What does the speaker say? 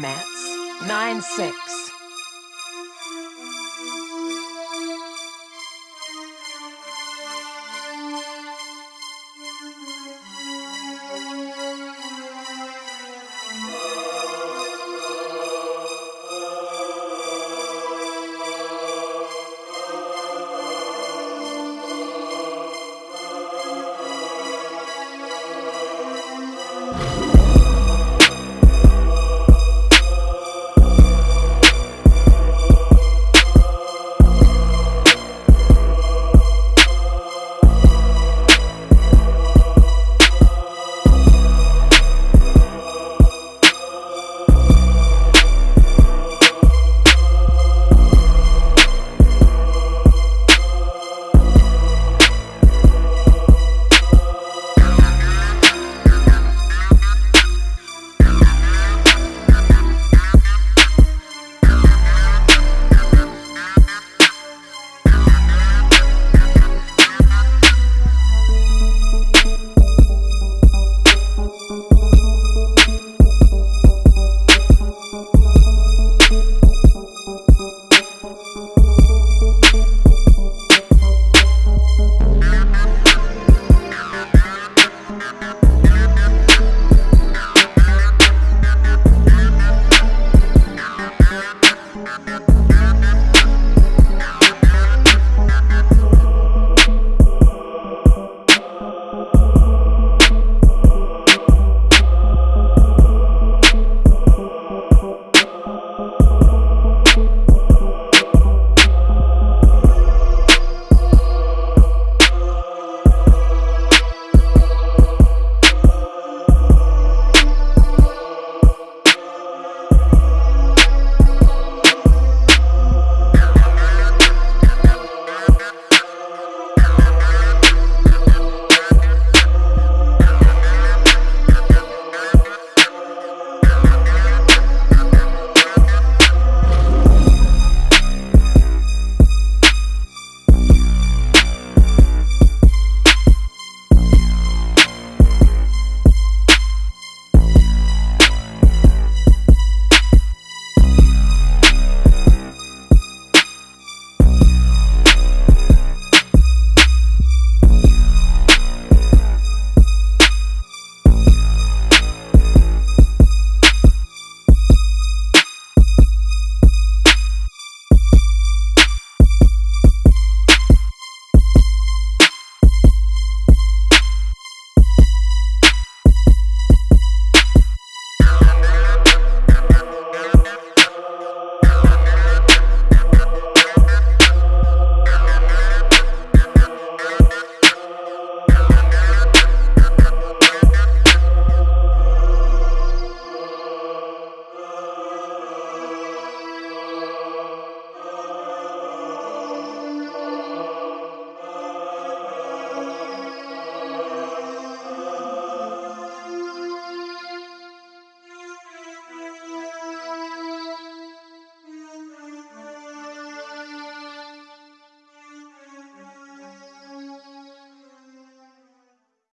Mats. 9-6.